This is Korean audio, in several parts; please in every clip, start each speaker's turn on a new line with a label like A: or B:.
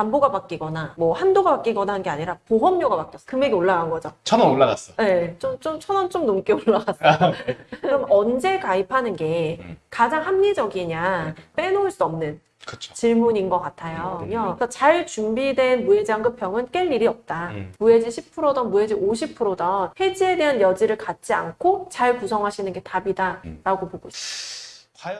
A: 담보가 바뀌거나 뭐 한도가 바뀌거나 한 게 아니라 보험료가 바뀌었어. 금액이 올라간 거죠.
B: 천 원 올라갔어.
A: 네, 좀, 좀, 천원 좀 넘게 올라갔어요. 그럼 언제 가입하는 게
B: 음.
A: 가장 합리적이냐 빼놓을 수 없는
B: 그렇죠.
A: 질문인 것 같아요.
B: 음.
A: 그래서 잘 준비된 무해지 환급형은 깰 일이 없다.
B: 음.
A: 무해지 10%든 무해지 50%든 해지에 대한 여지를 갖지 않고 잘 구성하시는 게 답이다.
B: 음.
A: 라고 보고 있어요.
B: 과연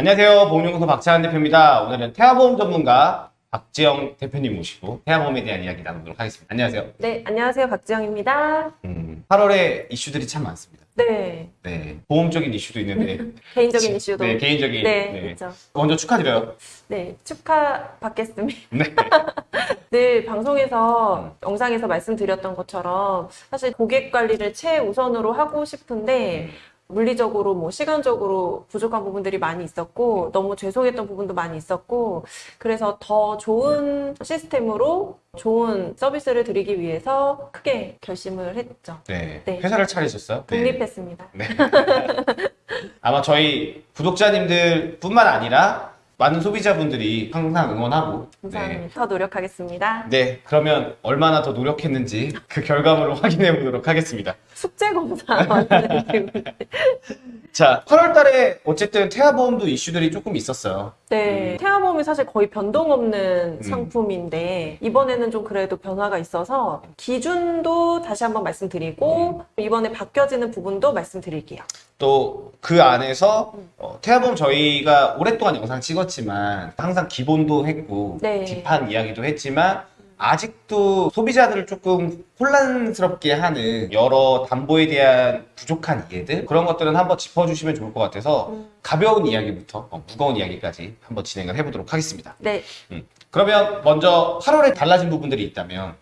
B: 안녕하세요. 보험연구소 박찬환 대표입니다. 오늘은 태아보험 전문가 박지영 대표님 모시고 태아보험에 대한 이야기 나누도록 하겠습니다. 안녕하세요.
A: 네, 안녕하세요. 박지영입니다.
B: 음, 8월에 이슈들이 참 많습니다.
A: 네,
B: 네, 보험적인 이슈도 있는데
A: 개인적인 이슈도.
B: 네, 개인적인
A: 네,
B: 네.
A: 그렇죠.
B: 먼저 축하드려요.
A: 네, 축하 받겠습니다.
B: 네.
A: 늘 방송에서
B: 음.
A: 영상에서 말씀드렸던 것처럼 사실 고객 관리를 최우선으로 하고 싶은데 물리적으로 뭐 시간적으로 부족한 부분들이 많이 있었고 너무 죄송했던 부분도 많이 있었고 그래서 더 좋은 시스템으로 좋은 서비스를 드리기 위해서 크게 결심을 했죠.
B: 네.
A: 네.
B: 회사를 차리셨어요? 네.
A: 독립했습니다.
B: 네. 아마 저희 구독자님들 뿐만 아니라 많은 소비자분들이 항상 응원하고
A: 감사합니다. 더 노력하겠습니다.
B: 네. 네, 그러면 얼마나 더 노력했는지 그 결과물을 확인해 보도록 하겠습니다.
A: 숙제 검사.
B: 자, 8월 달에 어쨌든 태아보험도 이슈들이 조금 있었어요.
A: 네, 태아보험이 사실 거의 변동 없는
B: 음.
A: 상품인데 이번에는 좀 그래도 변화가 있어서 기준도 다시 한번 말씀드리고 이번에 바뀌어지는 부분도 말씀드릴게요.
B: 또 그 안에서
A: 음.
B: 어, 태아보험 저희가 오랫동안 영상 찍었지만 항상 기본도 했고
A: 네.
B: 뒷판 이야기도 했지만 아직도 소비자들을 조금 혼란스럽게 하는 여러 담보에 대한 부족한 이해들 그런 것들은 한번 짚어주시면 좋을 것 같아서
A: 음.
B: 가벼운 이야기부터 어, 무거운 이야기까지 한번 진행을 해보도록 하겠습니다.
A: 네,
B: 그러면 먼저 8월에 달라진 부분들이 있다면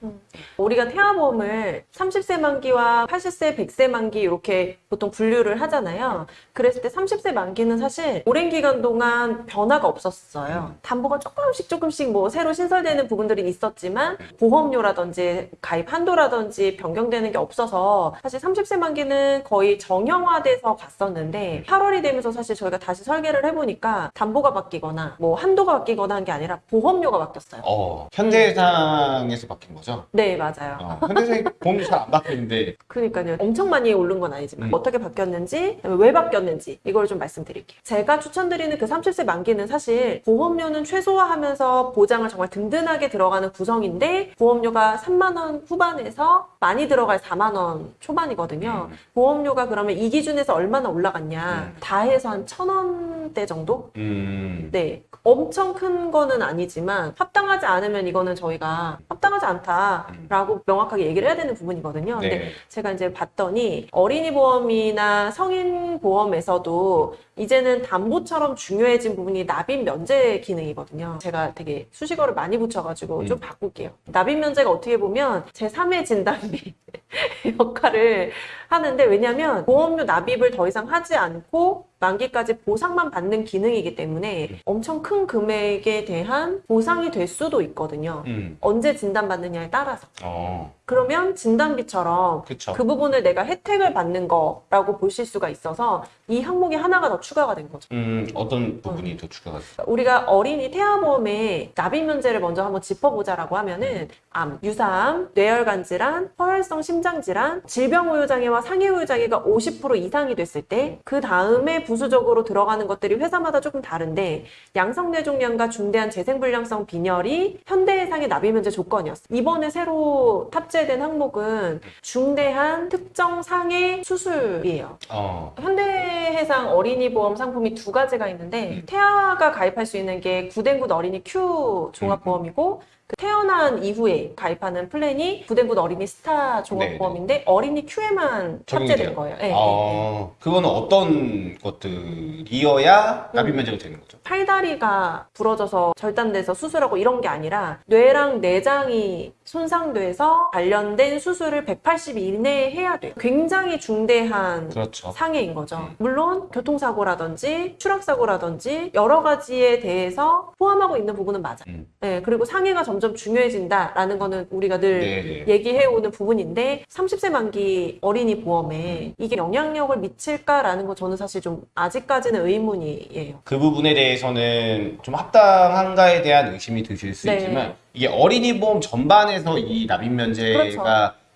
A: 우리가 태아보험을 30세 만기와 80세, 100세 만기 이렇게 보통 분류를 하잖아요. 그랬을 때 30세 만기는 사실 오랜 기간 동안 변화가 없었어요. 담보가 조금씩 조금씩 뭐 새로 신설되는 부분들이 있었지만 보험료라든지 가입 한도라든지 변경되는 게 없어서 사실 30세 만기는 거의 정형화돼서 갔었는데 8월이 되면서 사실 저희가 다시 설계를 해보니까 담보가 바뀌거나 뭐 한도가 바뀌거나 한 게 아니라 보험료가 바뀌었어요.
B: 어, 현대해상에서 바뀐 거죠?
A: 네, 맞아요.
B: 어, 현대해상이 보험료 잘안 바뀌는데
A: 그러니까요. 엄청 많이 오른 건 아니지만
B: 음.
A: 어떻게 바뀌었는지 왜 바뀌었는지 이걸 좀 말씀드릴게요. 제가 추천드리는 그 30세 만기는 사실 보험료는 최소화하면서 보장을 정말 든든하게 들어가는 구성인데 보험료가 3만 원 후반에서 많이 들어갈 4만 원 초반이거든요.
B: 음.
A: 보험료가 그러면 이 기준에서 얼마나 올라갔냐?
B: 음.
A: 다 해서 한 천 원대 정도?
B: 음,
A: 네. 엄청 큰 거는 아니지만 합당하지 않으면 이거는 저희가 합당하지 않다라고 명확하게 얘기를 해야 되는 부분이거든요. 근데
B: 네.
A: 제가 이제 봤더니 어린이 보험이나 성인 보험에서도 이제는 담보처럼 중요해진 부분이 납입 면제 기능이거든요. 제가 되게 수식어를 많이 붙여가지고
B: 음.
A: 좀 바꿀게요. 납입 면제가 어떻게 보면 제3의 진단비 역할을 하는데 왜냐하면 보험료 납입을 더 이상 하지 않고 만기까지 보상만 받는 기능이기 때문에 엄청 큰 금액에 대한 보상이 될 수도 있거든요.
B: 음,
A: 언제 진단받느냐에 따라서.
B: 어,
A: 그러면 진단비처럼
B: 그쵸.
A: 그 부분을 내가 혜택을 받는 거라고 보실 수가 있어서 이 항목이 하나가 더 추가가 된 거죠.
B: 음, 어떤 부분이 더 추가가 됐어요?
A: 우리가 어린이 태아보험의 납입 면제를 먼저 한번 짚어보자라고 하면은 암, 유사암, 뇌혈관 질환, 허혈성 심장 질환, 질병 후유 장애와 상해 후유 장애가 50% 이상이 됐을 때 그 다음에 부수적으로 들어가는 것들이 회사마다 조금 다른데 양성 뇌종양과 중대한 재생불량성 빈혈이 현대해상의 납입 면제 조건이었어요. 이번에 새로 탑재 된 항목은 중대한 특정 상해 수술이에요.
B: 어,
A: 현대해상 어린이 보험 상품이 두 가지가 있는데
B: 음.
A: 태아가 가입할 수 있는 게 굿앤굿 어린이 Q 종합보험이고 그 태어난 이후에 가입하는 플랜이 굿앤굿 어린이 스타 종합보험인데 어린이 Q에만
B: 적용이
A: 탑재된
B: 돼요?
A: 거예요. 네, 네, 네.
B: 어, 그거는 어떤 것들이어야 납입
A: 음.
B: 면제가 되는 거죠?
A: 팔다리가 부러져서 절단돼서 수술하고 이런 게 아니라 뇌랑 내장이 손상돼서 관련된 수술을 180일 이내에 해야 돼요. 굉장히 중대한
B: 그렇죠.
A: 상해인 거죠.
B: 음.
A: 물론 교통사고라든지 추락사고라든지 여러 가지에 대해서 포함하고 있는 부분은 맞아요.
B: 음.
A: 네, 그리고 상해가 점점 중요해진다라는 거는 우리가 늘
B: 네, 네.
A: 얘기해오는 부분인데 30세 만기 어린이 보험에 이게 영향력을 미칠까라는 거 저는 사실 좀 아직까지는 의문이에요.
B: 그 부분에 대해서는 좀 합당한가에 대한 의심이 드실 수
A: 네.
B: 있지만 이게 어린이 보험 전반에서 이 납입 면제가
A: 그렇죠.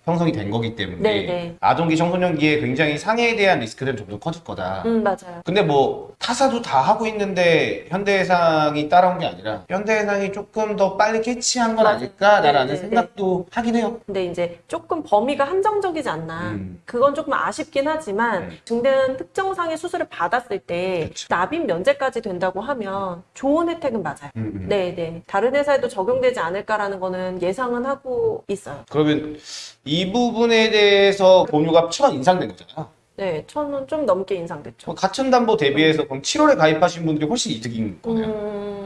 B: 형성이 된 거기 때문에
A: 네, 네.
B: 아동기 청소년기에 굉장히 상해에 대한 좀더 커질 거다.
A: 음 맞아요.
B: 근데 뭐 타사도 다 하고 있는데 현대해상이 따라온 게 아니라 현대해상이 조금 더 빨리 캐치한 건. 아닐까라는
A: 네, 네,
B: 생각도 하긴 해요.
A: 근데 이제 조금 범위가 한정적이지 않나.
B: 음.
A: 그건 조금 아쉽긴 하지만
B: 음.
A: 중대한 특정상의 수술을 받았을 때
B: 그쵸.
A: 납입 면제까지 된다고 하면 좋은 혜택은 맞아요.
B: 음, 음.
A: 네, 네. 다른 회사에도 적용되지 않을까라는 거는 예상은 하고 있어요.
B: 그러면 이 부분에 대해서 보험료가 천 인상된 거잖아요.
A: 네, 천 원 좀 넘게 인상됐죠.
B: 가천담보 대비해서 그럼 7월에 가입하신 분들이 훨씬 이득인 거네요.
A: 음,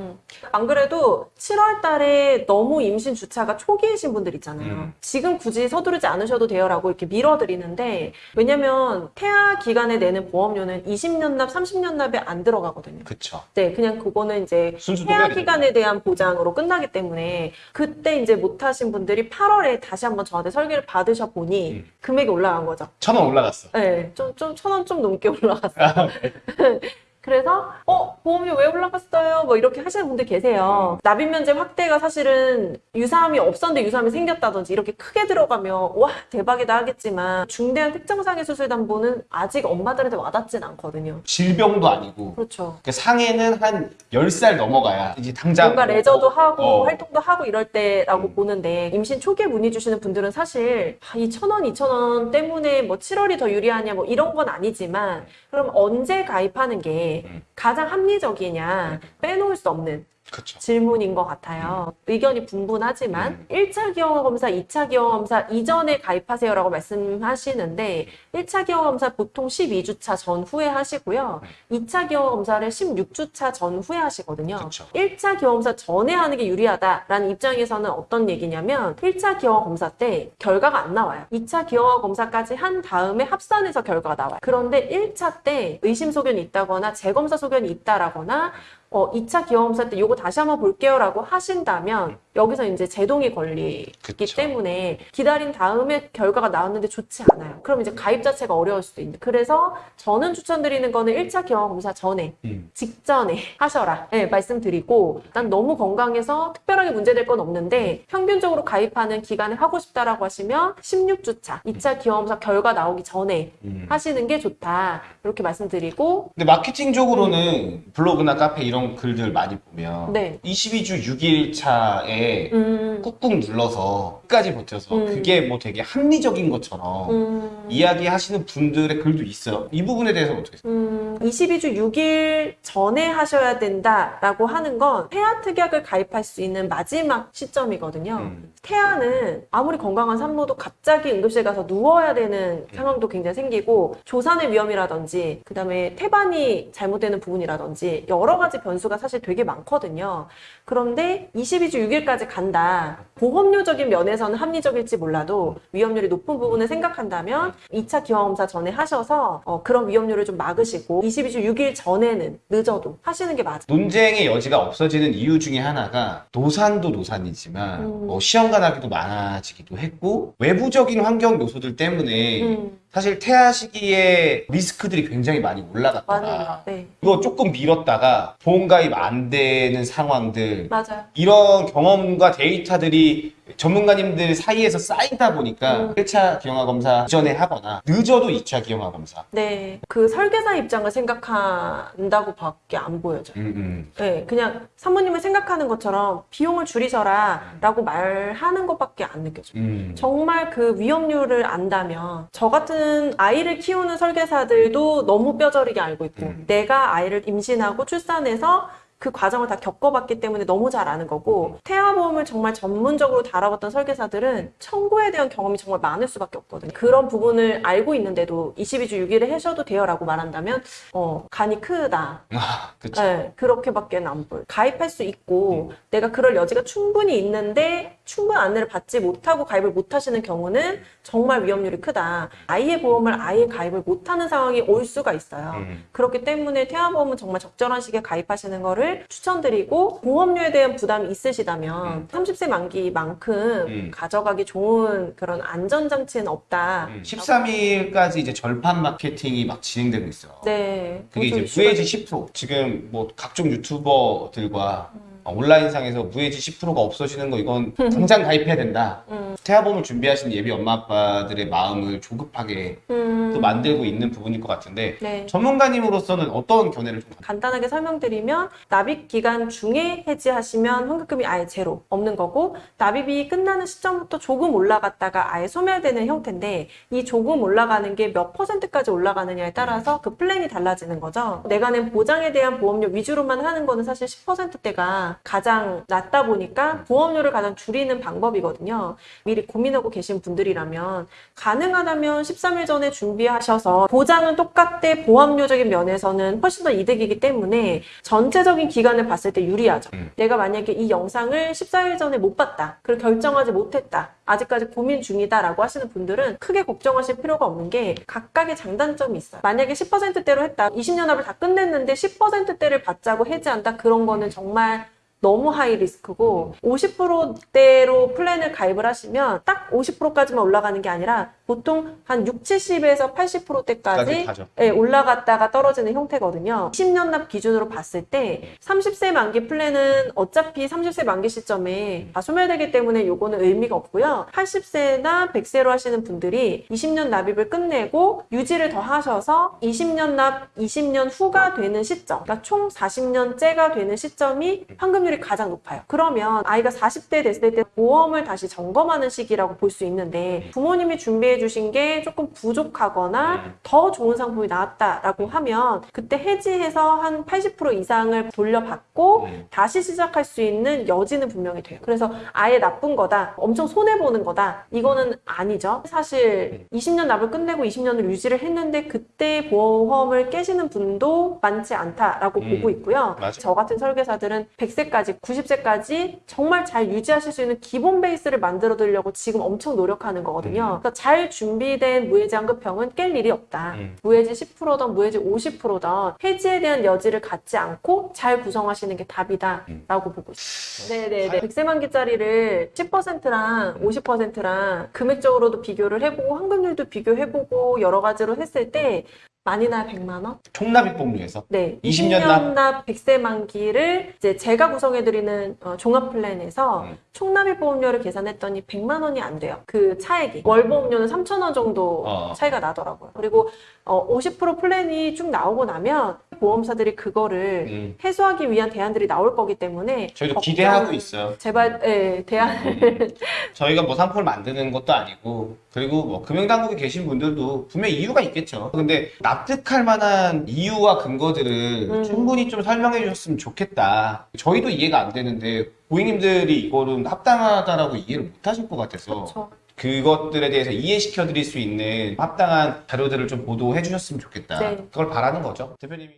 A: 안 그래도 7월 달에 너무 임신 주차가 초기이신 분들 있잖아요.
B: 음.
A: 지금 굳이 서두르지 않으셔도 돼요 라고 이렇게 밀어드리는데, 왜냐면 태아 기간에 내는 보험료는 20년 납, 30년 납에 안 들어가거든요.
B: 그쵸.
A: 네, 그냥 그거는 이제 태아 기간에 대한 보장으로 끝나기 때문에 그때 이제 못하신 분들이 8월에 다시 한번 저한테 설계를 받으셔 보니
B: 음.
A: 금액이 올라간 거죠.
B: 천 원 올라갔어.
A: 네, 좀, 좀, 천 원 좀 넘게 올라갔어요. 그래서, 어, 보험료 왜 올라갔어요? 뭐 이렇게 하시는 분들 계세요. 납입 면제 확대가 사실은 유사함이 없었는데 유사함이 생겼다든지 이렇게 크게 들어가면, 와, 대박이다 하겠지만, 중대한 특정상해 수술 담보는 아직 엄마들한테 와닿진 않거든요.
B: 질병도 아니고
A: 그렇죠.
B: 그 상해는 한 10살 넘어가야 이제 당장
A: 뭔가
B: 뭐,
A: 레저도
B: 어,
A: 하고
B: 어.
A: 활동도 하고 이럴 때라고
B: 음.
A: 보는데 임신 초기에 문의 주시는 분들은 사실 아, 이천 원, 이천 원 때문에 뭐 7월이 더 유리하냐 뭐 이런 건 아니지만 그럼 언제 가입하는 게
B: 음.
A: 가장 합리적이냐 빼놓을 수 없는
B: 그쵸.
A: 질문인 것 같아요. 의견이 분분하지만
B: 음.
A: 1차 기형아 검사, 2차 기형아 검사 이전에 가입하세요라고 말씀하시는데 1차 기형아 검사 보통 12주차 전후에 하시고요. 2차 기형아 검사를 16주차 전후에 하시거든요.
B: 그쵸.
A: 1차 기형아 검사 전에 하는 게 유리하다라는 입장에서는 어떤 얘기냐면 1차 기형아 검사 때 결과가 안 나와요. 2차 기형아 검사까지 한 다음에 합산해서 결과가 나와요. 그런데 1차 때 의심 소견이 있다거나 재검사 소견이 있다라거나 어, 2차 기형검사 때 요거 다시 한번 볼게요 라고 하신다면 여기서 이제 제동이 걸리기
B: 그쵸.
A: 때문에 기다린 다음에 결과가 나왔는데 좋지 않아요. 그럼 이제 가입 자체가 어려울 수도 있는. 그래서 저는 추천드리는 거는 1차 기형검사 전에
B: 음.
A: 직전에 하셔라. 네, 말씀드리고 난 너무 건강해서 특별하게 문제될 건 없는데 평균적으로 가입하는 기간에 하고 싶다라고 하시면 16주차 2차 기형검사 결과 나오기 전에
B: 음.
A: 하시는 게 좋다. 이렇게 말씀드리고
B: 근데 마케팅적으로는 블로그나 카페 이런 글들 많이 보면
A: 네.
B: 22주 6일 차에
A: 음,
B: 꾹꾹 눌러서 끝까지 버텨서
A: 음.
B: 그게 뭐 되게 합리적인 것처럼
A: 음,
B: 이야기하시는 분들의 글도 있어요. 이 부분에 대해서는 어떻게 생각해요?
A: 음, 22주 6일 전에 하셔야 된다라고 하는 건 태아 특약을 가입할 수 있는 마지막 시점이거든요.
B: 음.
A: 태아는 아무리 건강한 산모도 갑자기 응급실 가서 누워야 되는 상황도 굉장히 생기고 조산의 위험이라든지 그 다음에 태반이 잘못되는 부분이라든지 여러 가지 변수가 사실 되게 많거든요. 그런데 22주 6일까지 간다. 보험료적인 면에서 는 합리적일지 몰라도 위험률이 높은 부분을 생각한다면 2차 기형검사 전에 하셔서 어, 그런 위험률을 좀 막으시고 22주 6일 전에는 늦어도 하시는 게 맞아요.
B: 논쟁의 여지가 없어지는 이유 중에 하나가 노산도 노산이지만
A: 음.
B: 뭐 시험관 하기도 많아지기도 했고 외부적인 환경 요소들 때문에
A: 음,
B: 사실 태아 시기에 리스크들이 굉장히 많이 올라갔더라.
A: 맞아요. 네,
B: 이거 조금 미뤘다가 보험 가입 안 되는 상황들
A: 맞아요.
B: 이런 경험과 데이터들이 전문가님들 사이에서 쌓이다 보니까
A: 음.
B: 1차 기형아 검사 이전에 하거나 늦어도 2차 기형아 검사.
A: 네, 그 설계사 입장을 생각한다고 밖에 안 보여져요.
B: 음, 음.
A: 네, 그냥 사모님을 생각하는 것처럼 비용을 줄이셔라 라고 말하는 것밖에 안 느껴져요.
B: 음.
A: 정말 그 위험률을 안다면 저 같은 아이를 키우는 설계사들도 너무 뼈저리게 알고 있고
B: 음.
A: 내가 아이를 임신하고 출산해서 그 과정을 다 겪어봤기 때문에 너무 잘 아는 거고 태아보험을 정말 전문적으로 다뤄봤던 설계사들은 청구에 대한 경험이 정말 많을 수밖에 없거든요. 그런 부분을 알고 있는데도 22주 6일에 하셔도 돼요 라고 말한다면 어, 간이 크다.
B: 아, 그쵸.
A: 네, 그렇게밖에 안 보여. 가입할 수 있고 내가 그럴 여지가 충분히 있는데 충분한 안내를 받지 못하고 가입을 못 하시는 경우는 정말 위험률이 크다. 아예 보험을 아예 가입을 못하는 상황이 올 수가 있어요.
B: 음.
A: 그렇기 때문에 태아보험은 정말 적절한 시기에 가입하시는 거를 추천드리고 보험료에 대한 부담이 있으시다면 30세 만기만큼
B: 음.
A: 가져가기 좋은 그런 안전장치는 없다.
B: 음. 13일까지 이제 절판 마케팅이 막 진행되고 있어.
A: 네.
B: 그게
A: 좀
B: 이제 무해지 10% 지금 뭐 각종 유튜버들과 어, 온라인상에서 무해지 10%가 없어지는 거 이건 당장 가입해야 된다.
A: 음.
B: 태아보험을 준비하시는 예비 엄마 아빠들의 마음을 조급하게
A: 음,
B: 또 만들고 있는 부분일 것 같은데
A: 네.
B: 전문가님으로서는 어떤 견해를 좀
A: 간단하게 설명드리면 납입 기간 중에 해지하시면 환급금이 아예 제로 없는 거고 납입이 끝나는 시점부터 조금 올라갔다가 아예 소멸되는 형태인데 이 조금 올라가는 게 몇 퍼센트까지 올라가느냐에 따라서 그 플랜이 달라지는 거죠. 내가 낸 보장에 대한 보험료 위주로만 하는 거는 사실 10%대가 가장 낮다 보니까 보험료를 가장 줄이는 방법이거든요. 미리 고민하고 계신 분들이라면 가능하다면 13일 전에 준비하셔서 보장은 똑같대 보험료적인 면에서는 훨씬 더 이득이기 때문에 전체적인 기간을 봤을 때 유리하죠.
B: 음.
A: 내가 만약에 이 영상을 14일 전에 못 봤다. 그걸 결정하지 못했다. 아직까지 고민 중이다 라고 하시는 분들은 크게 걱정하실 필요가 없는 게 각각의 장단점이 있어요. 만약에 10%대로 했다. 20년 합을 다 끝냈는데 10%대를 받자고 해지한다. 그런 거는 정말 너무 high risk고 50%대로 플랜을 가입을 하시면 딱 50%까지만 올라가는 게 아니라 보통 한 6, 70에서 80%대까지
B: 까지 가죠.
A: 예, 올라갔다가 떨어지는 형태거든요. 10년 납 기준으로 봤을 때 30세 만기 플랜은 어차피 30세 만기 시점에 다 소멸되기 때문에 요거는 의미가 없고요. 80세나 100세로 하시는 분들이 20년 납입을 끝내고 유지를 더 하셔서 20년 납 20년 후가 되는 시점, 그러니까 총 40년째가 되는 시점이 환급률이 가장 높아요. 그러면 아이가 40대 됐을 때 보험을 다시 점검하는 시기라고 볼 수 있는데 부모님이 준비해 주신 게 조금 부족하거나
B: 음.
A: 더 좋은 상품이 나왔다라고 하면 그때 해지해서 한 80% 이상을 돌려받고
B: 음.
A: 다시 시작할 수 있는 여지는 분명히 돼요. 그래서 아예 나쁜 거다, 엄청 손해 보는 거다. 이거는 아니죠. 사실 20년 납을 끝내고 20년을 유지를 했는데 그때 보험을 깨시는 분도 많지 않다라고
B: 음.
A: 보고 있고요.
B: 맞아.
A: 저 같은 설계사들은 100세까지, 90세까지 정말 잘 유지하실 수 있는 기본 베이스를 만들어 드리려고 지금 엄청 노력하는 거거든요. 그래서 잘 준비된 무해지 환급형은 깰 일이 없다.
B: 음.
A: 무해지 10%든 무해지 50%든 해지에 대한 여지를 갖지 않고 잘 구성하시는 게 답이다라고 보고 있습니다. 네네네. 100세 만기짜리를 10%랑 50%랑 금액적으로도 비교를 해보고 환급률도 비교해보고 여러 가지로 했을 때 많이 나요 100만 원?
B: 총납입 복류에서
A: 네,
B: 20년
A: 20년 납 100세 만기를 이제 제가 구성해드리는 어, 종합 플랜에서
B: 음.
A: 총납입 보험료를 계산했더니 100만 원이 안 돼요. 그 차액이. 월 보험료는 3천 원 정도
B: 어.
A: 차이가 나더라고요. 그리고 어, 50% 플랜이 쭉 나오고 나면 보험사들이 그거를
B: 음.
A: 해소하기 위한 대안들이 나올 거기 때문에
B: 저희도 기대하고 있어요.
A: 제발 예, 대안을
B: 저희가 뭐 상품을 만드는 것도 아니고 그리고 뭐 금융당국에 계신 분들도 분명 히 이유가 있겠죠. 근데 납득할 만한 이유와 근거들을
A: 음.
B: 충분히 좀 설명해 주셨으면 좋겠다. 저희도 이해가 안 되는데 고객님들이 이거는 합당하다라고 이해를 못 하실 것 같아서
A: 그렇죠.
B: 그것들에 대해서 이해시켜 드릴 수 있는 합당한 자료들을 좀 보도해 주셨으면 좋겠다.
A: 네.
B: 그걸 바라는 거죠. 대표님이